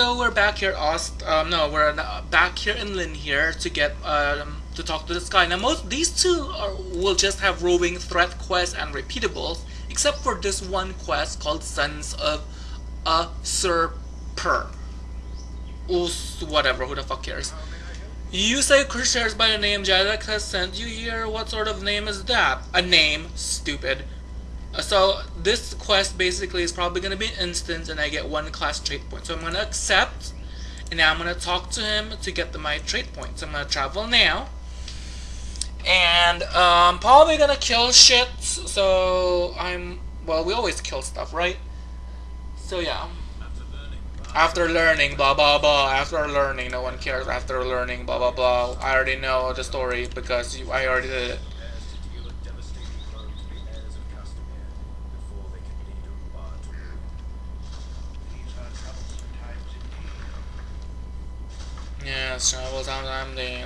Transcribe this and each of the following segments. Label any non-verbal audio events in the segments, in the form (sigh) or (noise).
so we're back here, Ost. Um, no, we're uh, back here in Linhir to get um, to talk to this guy. Now, most these two are, will just have roving threat quests and repeatables, except for this one quest called Sons of a Usurper. Us, whatever, who the fuck cares? You say shares by the name Jadek has sent you here. What sort of name is that? A name, stupid. Uh, so this quest basically is probably going to be an instance and I get one class trait point. So I'm going to accept and now I'm going to talk to him to get the, my trait points. I'm going to travel now. And um, probably going to kill shit. So I'm, well we always kill stuff, right? So yeah. After learning, blah blah blah. After learning, no one cares. After learning, blah blah blah. I already know the story because you, I already did it. Yes, travel sometimes they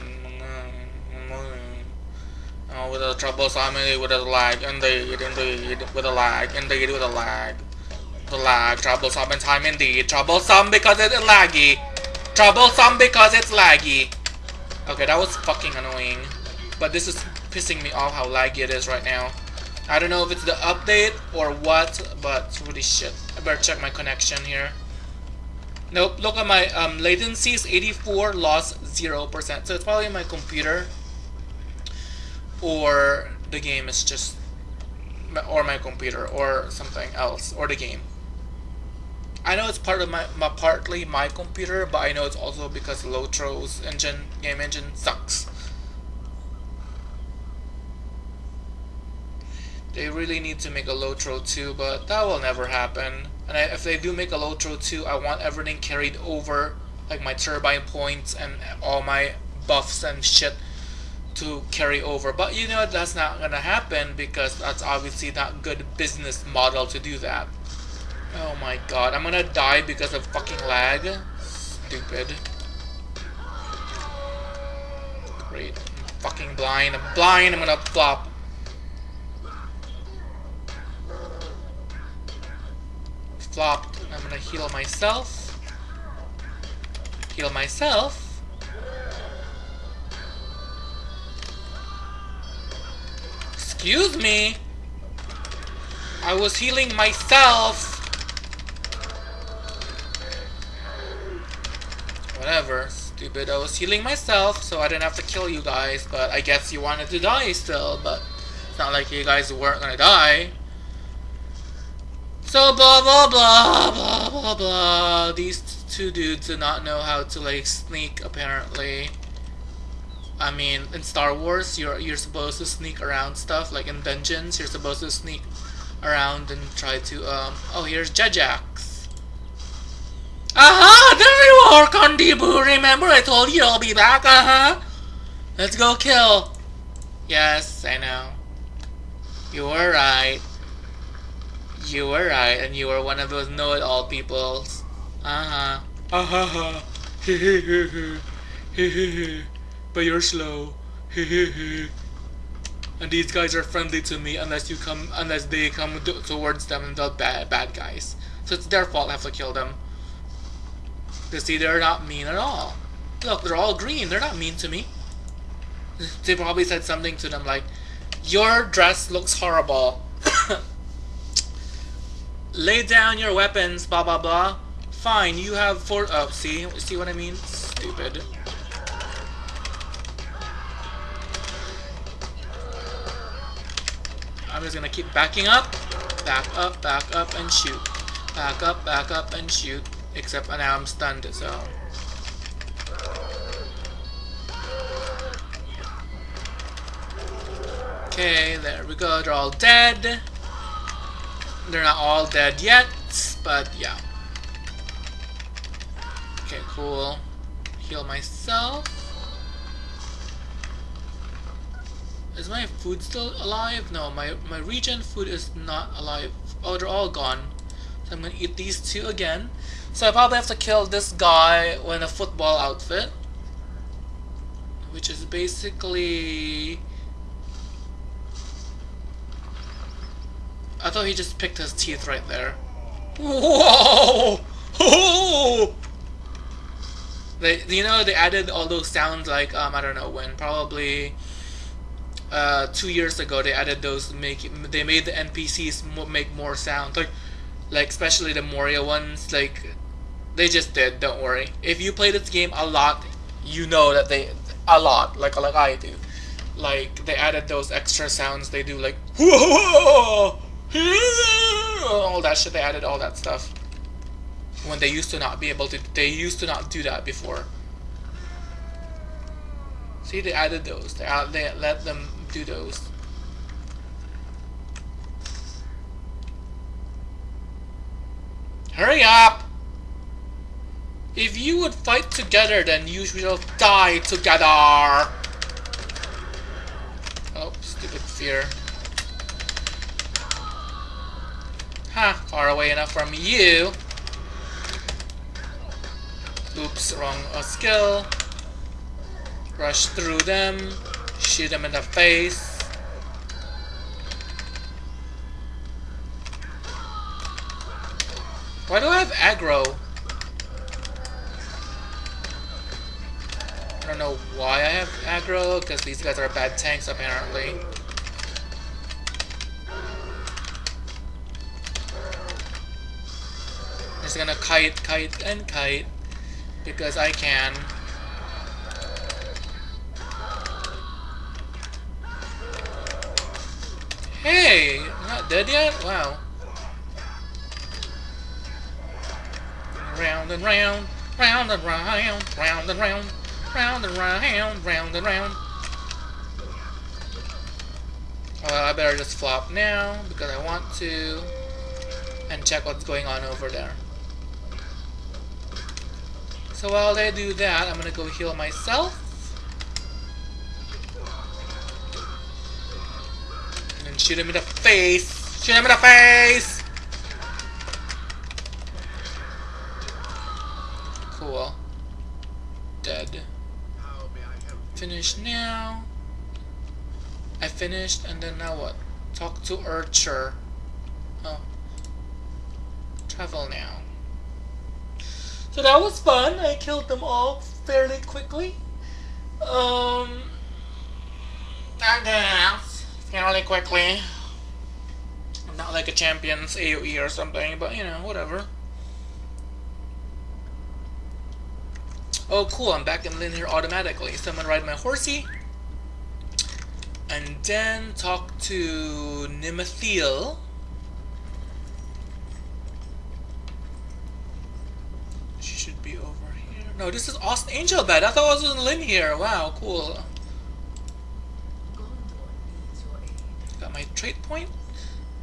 oh, with a trouble sometimes with a lag, indeed, indeed, with a lag, indeed, with a lag. The lag, troublesome in time indeed. Troublesome because it's laggy. Troublesome because it's laggy. Okay, that was fucking annoying. But this is pissing me off how laggy it is right now. I don't know if it's the update or what, but holy shit. I better check my connection here. Nope, look at my um, latency is 84, loss 0%. So it's probably my computer or the game is just or my computer or something else or the game. I know it's part of my, my partly my computer, but I know it's also because Lotro's engine game engine sucks. They really need to make a Lotro 2, but that will never happen. And I, if they do make a Lotro 2, I want everything carried over, like my turbine points and all my buffs and shit to carry over. But you know that's not gonna happen because that's obviously not good business model to do that. Oh my god, I'm gonna die because of fucking lag. Stupid. Great. I'm fucking blind. I'm blind. I'm gonna flop. Flopped. I'm gonna heal myself. Heal myself. Excuse me. I was healing myself. Whatever, stupid. I was healing myself, so I didn't have to kill you guys, but I guess you wanted to die still, but it's not like you guys weren't gonna die. So blah blah blah blah blah blah. These two dudes do not know how to like sneak apparently. I mean, in Star Wars, you're you're supposed to sneak around stuff. Like in dungeons, you're supposed to sneak around and try to um. Oh, here's Jajax. Uh-huh, there you are, Kondibu. Remember I told you I'll be back, uh-huh. Let's go kill. Yes, I know. You were right. You were right, and you were one of those know-it-all peoples. Uh-huh. Uh-huh. but you're slow. and these guys are friendly to me unless you come, unless they come towards them and they're bad, bad guys. So it's their fault I have to kill them. To see they're not mean at all. Look, they're all green. They're not mean to me. They probably said something to them like, Your dress looks horrible. Lay down your weapons, blah blah blah. Fine, you have four. Oh, see? See what I mean? Stupid. I'm just gonna keep backing up. Back up, back up, and shoot. Back up, back up, and shoot. Except now I'm stunned, so... Okay, there we go. They're all dead. They're not all dead yet, but yeah. Okay, cool. Heal myself. Is my food still alive? No, my, my regen food is not alive. Oh, they're all gone. So I'm gonna eat these two again. So I probably have to kill this guy in a football outfit. Which is basically... I thought he just picked his teeth right there. Whoa! (laughs) They, you know, they added all those sounds like um, I don't know when, probably uh, two years ago. They added those make they made the NPCs make more sound, like like especially the Moria ones. Like they just did. Don't worry. If you play this game a lot, you know that they a lot like like I do. Like they added those extra sounds. They do like (laughs) all that shit. They added all that stuff. When they used to not be able to they used to not do that before. See they added those. They, they let them do those. Hurry up! If you would fight together then you will die together. Oh stupid fear Far away enough from you. Oops, wrong uh, skill. Rush through them. Shoot them in the face. Why do I have aggro? I don't know why I have aggro, because these guys are bad tanks apparently. Just gonna kite, kite, and kite because I can. Hey, not dead yet? Wow. Round and round, round and round, round and round, round and round, round and round. Well, I better just flop now because I want to and check what's going on over there. So while they do that, I'm gonna go heal myself. And then shoot him in the face! Shoot him in the face! Cool. Dead. Finish now. I finished, and then now what? Talk to Archer. Oh. Travel now. So that was fun. I killed them all fairly quickly. Um, I guess fairly quickly. not like a champion's AOE or something, but you know, whatever. Oh, cool! I'm back in Linhir automatically. So I'm gonna ride my horsey, and then talk to Nimethiel. No, this is Ost Anglebed. I thought I was in Linhir. Wow, cool. Got my trait point.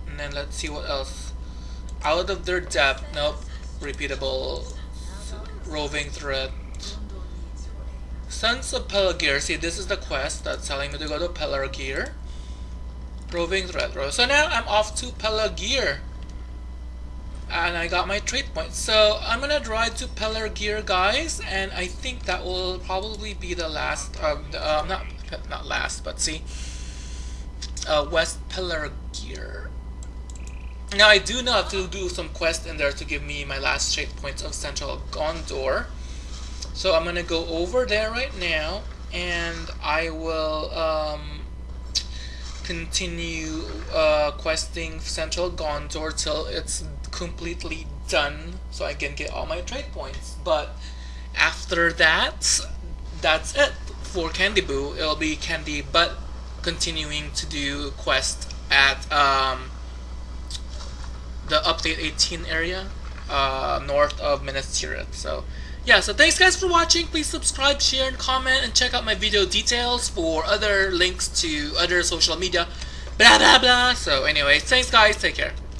And then let's see what else. Out of their depth. Nope. Repeatable. Roving threat. Sons of Pelargir. See, this is the quest that's telling me to go to Pelargir. Roving threat. So now I'm off to Pelargir and I got my trait point. So I'm gonna drive to Pelargir, guys, and I think that will probably be the last. Um, uh, not not last, but see, uh, West gear Now I do know to do some quest in there to give me my last trait points of Central Gondor. So I'm gonna go over there right now, and I will um, continue uh, questing Central Gondor till it's completely done so I can get all my trait points. But after that, that's it for Candy Boo. It'll be Candy but continuing to do quest at um, the update 18 area uh, north of Minas Tirith. So yeah, so thanks guys for watching. Please subscribe, share, and comment, and check out my video details for other links to other social media. Blah blah blah. So anyway, thanks guys. Take care.